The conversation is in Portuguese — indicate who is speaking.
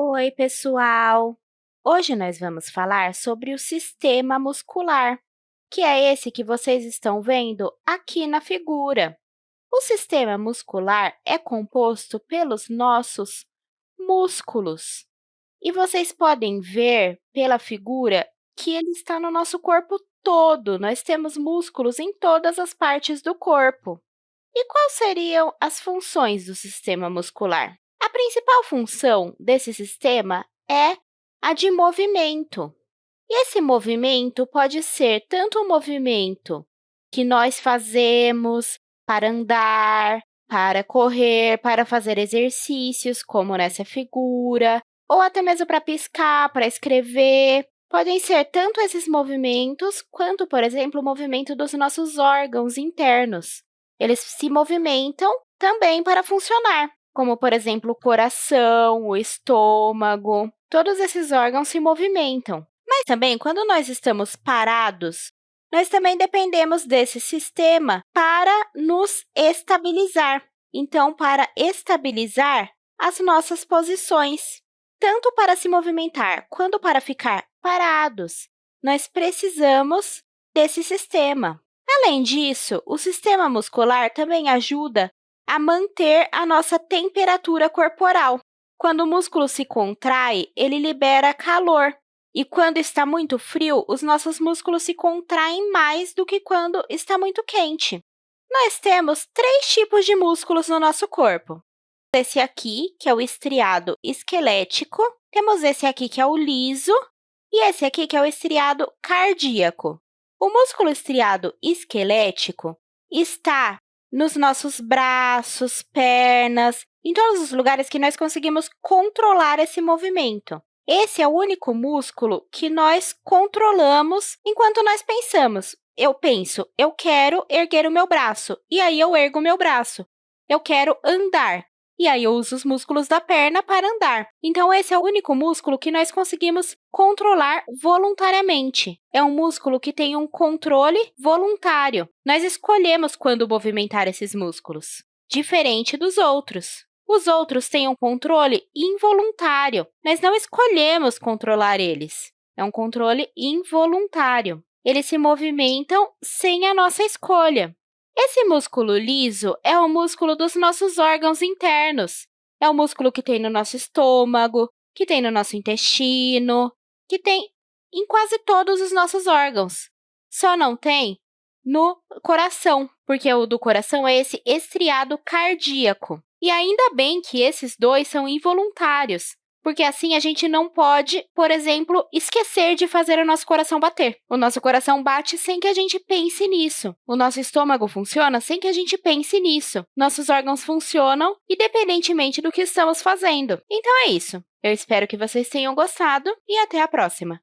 Speaker 1: Oi, pessoal! Hoje nós vamos falar sobre o sistema muscular, que é esse que vocês estão vendo aqui na figura. O sistema muscular é composto pelos nossos músculos. E vocês podem ver pela figura que ele está no nosso corpo todo. Nós temos músculos em todas as partes do corpo. E quais seriam as funções do sistema muscular? A principal função desse sistema é a de movimento. E esse movimento pode ser tanto o movimento que nós fazemos para andar, para correr, para fazer exercícios, como nessa figura, ou até mesmo para piscar, para escrever. Podem ser tanto esses movimentos, quanto, por exemplo, o movimento dos nossos órgãos internos. Eles se movimentam também para funcionar como, por exemplo, o coração, o estômago. Todos esses órgãos se movimentam. Mas também, quando nós estamos parados, nós também dependemos desse sistema para nos estabilizar. Então, para estabilizar as nossas posições, tanto para se movimentar quanto para ficar parados, nós precisamos desse sistema. Além disso, o sistema muscular também ajuda a manter a nossa temperatura corporal. Quando o músculo se contrai, ele libera calor. E quando está muito frio, os nossos músculos se contraem mais do que quando está muito quente. Nós temos três tipos de músculos no nosso corpo. Esse aqui, que é o estriado esquelético, temos esse aqui, que é o liso, e esse aqui, que é o estriado cardíaco. O músculo estriado esquelético está nos nossos braços, pernas, em todos os lugares que nós conseguimos controlar esse movimento. Esse é o único músculo que nós controlamos enquanto nós pensamos. Eu penso, eu quero erguer o meu braço, e aí eu ergo o meu braço. Eu quero andar, e aí eu uso os músculos da perna para andar. Então, esse é o único músculo que nós conseguimos controlar voluntariamente. É um músculo que tem um controle voluntário. Nós escolhemos quando movimentar esses músculos, diferente dos outros. Os outros têm um controle involuntário. Nós não escolhemos controlar eles. É um controle involuntário. Eles se movimentam sem a nossa escolha. Esse músculo liso é o músculo dos nossos órgãos internos. É o músculo que tem no nosso estômago, que tem no nosso intestino, que tem em quase todos os nossos órgãos. Só não tem no coração, porque o do coração é esse estriado cardíaco. E ainda bem que esses dois são involuntários, porque assim a gente não pode, por exemplo, esquecer de fazer o nosso coração bater. O nosso coração bate sem que a gente pense nisso. O nosso estômago funciona sem que a gente pense nisso. Nossos órgãos funcionam independentemente do que estamos fazendo. Então é isso. Eu espero que vocês tenham gostado e até a próxima!